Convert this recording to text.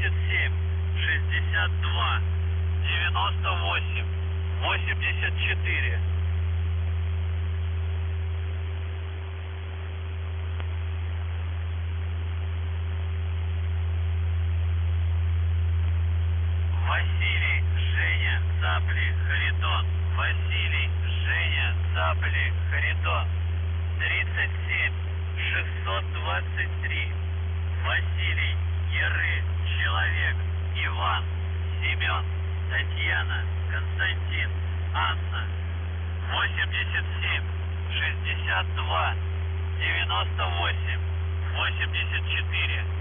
87, 62, 98, 84. Василий, Женя, Цапли, Харитон. Василий, Женя, Цапли, Харитон. 37, 623. 87, 62, 98, 84. Прием.